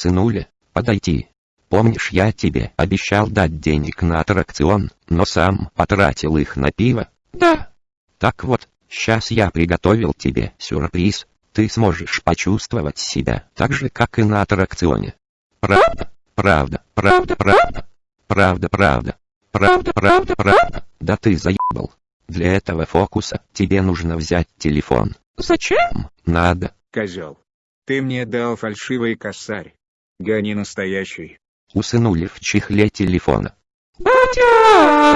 Сынуля, подойти. Помнишь, я тебе обещал дать денег на аттракцион, но сам потратил их на пиво? Да. Так вот, сейчас я приготовил тебе сюрприз. Ты сможешь почувствовать себя так же, как и на аттракционе. Правда? Правда, правда, правда. Правда, правда. Правда, правда, правда. Да ты заебал. Для этого фокуса тебе нужно взять телефон. Зачем? Надо. Козел. Ты мне дал фальшивый косарь. Гони настоящий. Усынули в чехле телефона. Батя!